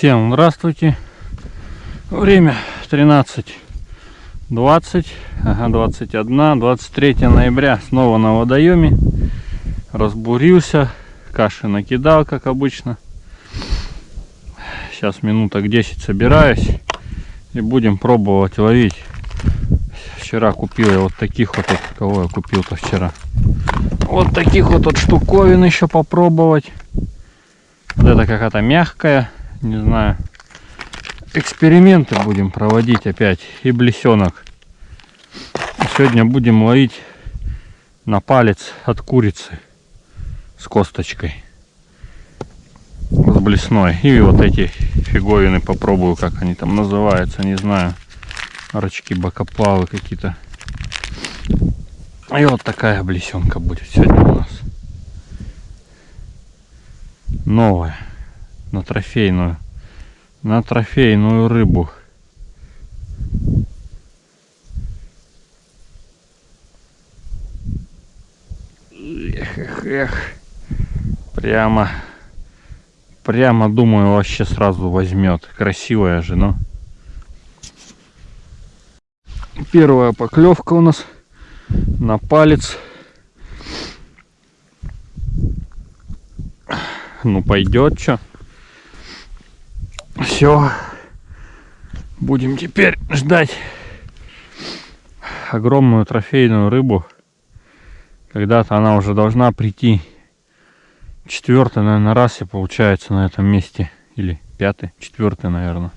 Всем здравствуйте. Время 13.20, ага, 21, 23 ноября. Снова на водоеме. Разбурился, каши накидал, как обычно. Сейчас минуток 10 собираюсь и будем пробовать ловить. Вчера купил я вот таких вот, вот кого я купил-то вчера. Вот таких вот, вот штуковин еще попробовать. Вот это какая-то мягкая, не знаю. Эксперименты будем проводить опять. И блесенок. Сегодня будем ловить на палец от курицы с косточкой. С блесной. И вот эти фиговины попробую, как они там называются, не знаю. Рачки, бокоплавы какие-то. И вот такая блесенка будет сегодня у нас. Новая. На трофейную. На трофейную рыбу. Эх, эх, эх. Прямо. Прямо, думаю, вообще сразу возьмет. Красивая же, но. Первая поклевка у нас на палец. Ну пойдет что. Все. Будем теперь ждать огромную трофейную рыбу. Когда-то она уже должна прийти. Четвертый, наверное, раз и получается на этом месте. Или пятый, четвертый, наверное.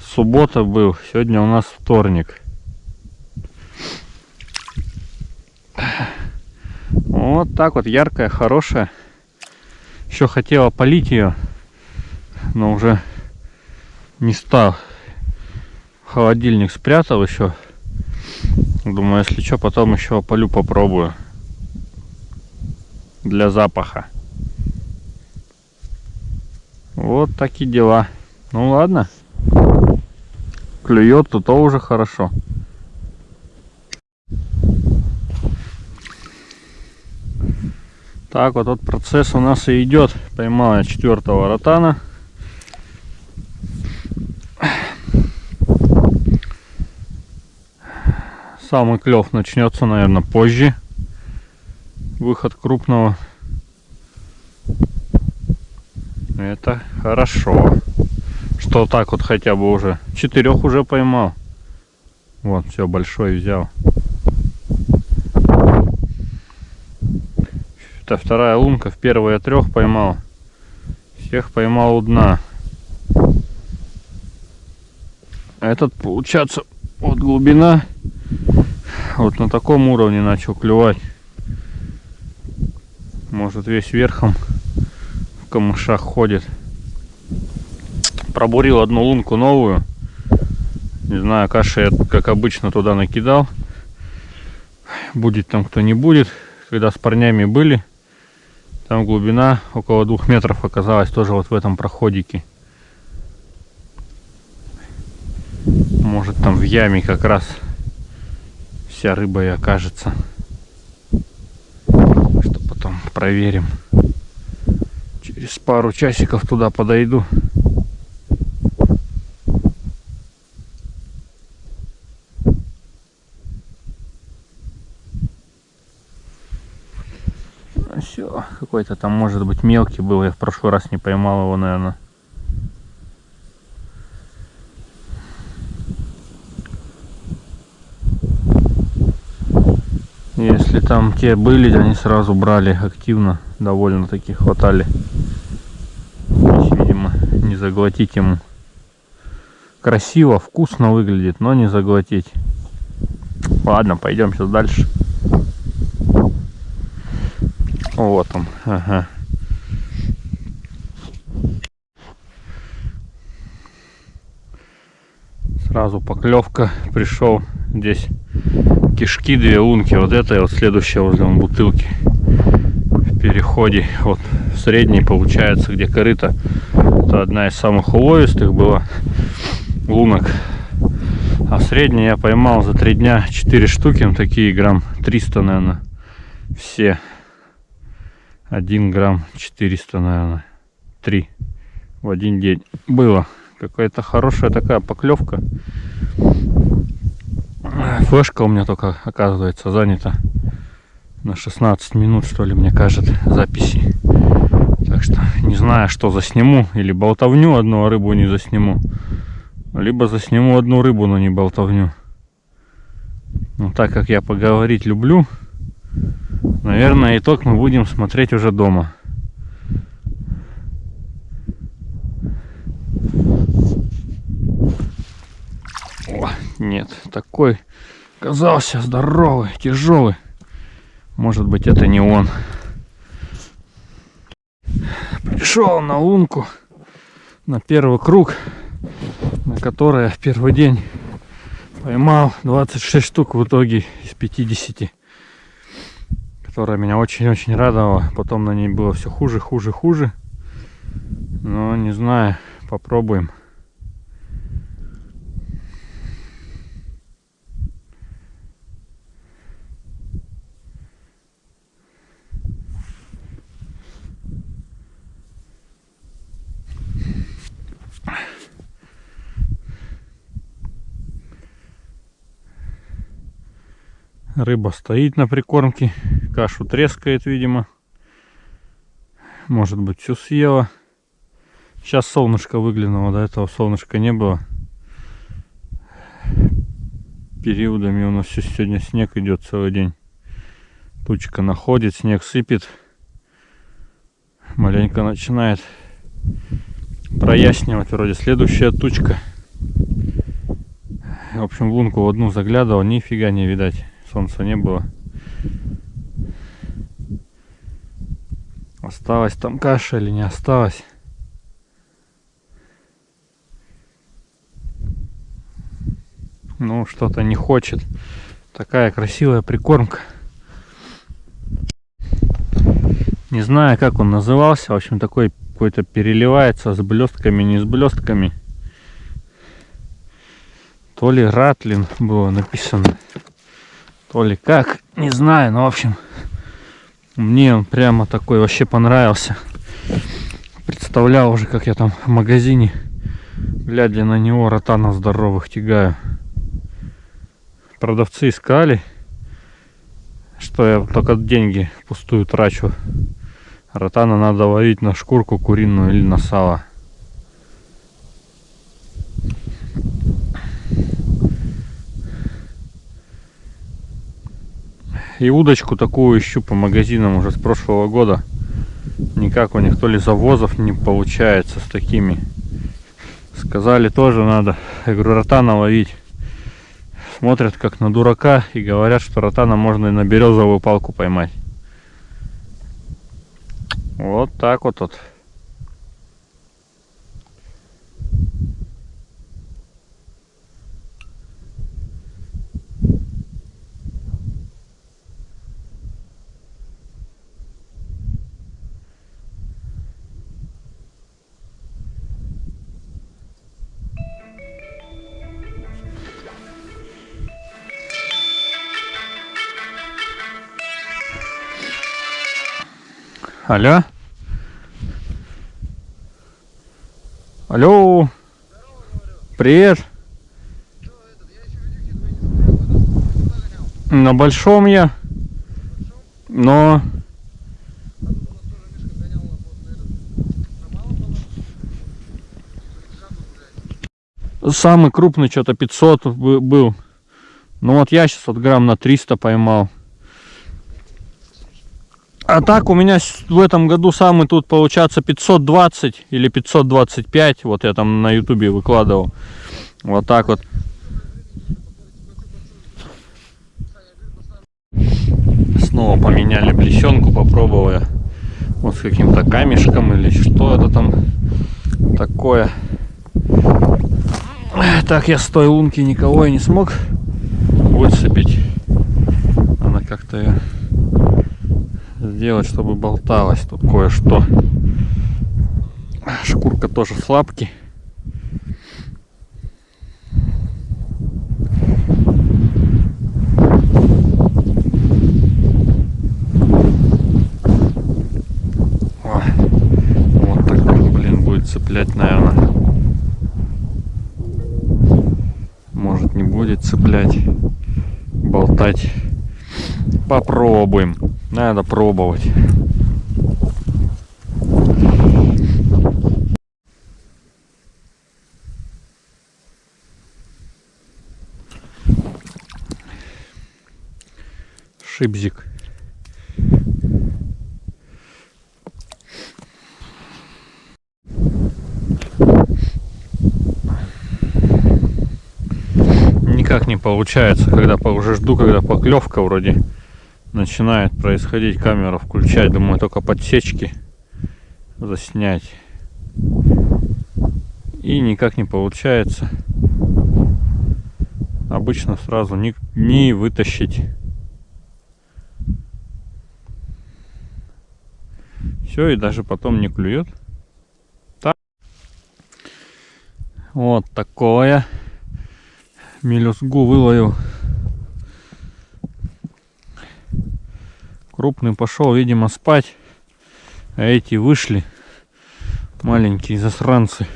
Суббота был, сегодня у нас вторник. Вот так вот, яркая, хорошая. Еще хотела полить ее, но уже не стал. Холодильник спрятал еще. Думаю, если что, потом еще полю попробую. Для запаха. Вот такие дела. Ну ладно. Клюет, то то уже хорошо. Так вот тот процесс у нас и идет. Поймал я четвертого ротана. Самый клев начнется, наверное, позже. Выход крупного. Это хорошо. Что так вот хотя бы уже. Четырех уже поймал. Вот, все, большой взял. Это вторая лунка, в первой я трех поймал. Всех поймал у дна. Этот, получается, вот глубина, вот на таком уровне начал клевать. Может весь верхом в камышах ходит. Пробурил одну лунку новую. Не знаю, каши я, как обычно, туда накидал. Будет там кто не будет. Когда с парнями были, там глубина около двух метров оказалась тоже вот в этом проходике. Может там в яме как раз вся рыба и окажется. Что потом проверим. Через пару часиков туда подойду. Все. Какой-то там, может быть, мелкий был. Я в прошлый раз не поймал его, наверное. Если там те были, они сразу брали активно, довольно таки хватали. Видимо, не заглотить ему. Красиво, вкусно выглядит, но не заглотить. Ладно, пойдем сейчас дальше. Вот он. Ага. Сразу поклевка пришел. Здесь кишки, две лунки. Вот это и вот следующая возле бутылки. В переходе. Вот в средней получается, где корыто. Это одна из самых уловистых была лунок. А в средней я поймал за три дня 4 штуки. Такие грамм 300, наверное. Все. 1 грамм 400, наверное. три в один день. Было. Какая-то хорошая такая поклевка. Флешка у меня только, оказывается, занята на 16 минут, что ли, мне кажется, записи. Так что не знаю, что засниму. Или болтовню одну, а рыбу не засниму. Либо засниму одну рыбу, но не болтовню. Но так как я поговорить люблю, наверное, итог мы будем смотреть уже дома. О, нет, такой казался здоровый, тяжелый. Может быть, это не он. Пришел на лунку, на первый круг, на который первый день поймал 26 штук в итоге из 50 которая меня очень-очень радовала. Потом на ней было все хуже хуже хуже. Но не знаю попробуем Рыба стоит на прикормке. Кашу трескает, видимо. Может быть, всю съела. Сейчас солнышко выглянуло. До этого солнышка не было. Периодами у нас все сегодня снег идет целый день. Тучка находит, снег сыпет. Маленько начинает прояснивать. Вроде следующая тучка. В общем, в лунку в одну заглядывал, нифига не видать солнца не было. Осталась там каша или не осталась? Ну, что-то не хочет. Такая красивая прикормка. Не знаю, как он назывался. В общем, такой какой-то переливается с блестками, не с блестками. То ли Ратлин было написано. То ли как, не знаю, но в общем, мне он прямо такой вообще понравился. Представлял уже, как я там в магазине, глядя на него, ротанов здоровых тягаю. Продавцы искали, что я только деньги пустую трачу. Ротана надо ловить на шкурку куриную или на сало. И удочку такую ищу по магазинам уже с прошлого года. Никак у них то ли завозов не получается с такими. Сказали тоже надо. Я говорю, ротана ловить. Смотрят как на дурака и говорят, что ротана можно и на березовую палку поймать. Вот так вот. вот. Алло. Алло. Привет. На большом я. Но... Самый крупный что-то 500 был. Ну вот я сейчас вот грамм на 300 поймал. А так у меня в этом году самый тут получается 520 или 525. Вот я там на ютубе выкладывал. Вот так вот. Снова поменяли плещенку, попробовал я. Вот с каким-то камешком или что это там такое. Так я с той лунки никого и не смог выцепить. Она как-то сделать, чтобы болталось тут кое-что. Шкурка тоже с лапки. О, вот так, блин, будет цеплять, наверное. Может не будет цеплять, болтать. Попробуем. Надо пробовать. Шипзик. Никак не получается, когда уже жду, когда поклевка вроде начинает происходить, камеру включать, думаю, только подсечки заснять. И никак не получается. Обычно сразу не, не вытащить. Все, и даже потом не клюет. Так. Вот такое. Мелюзгу выловил. Крупный пошел, видимо, спать. А эти вышли. Маленькие засранцы.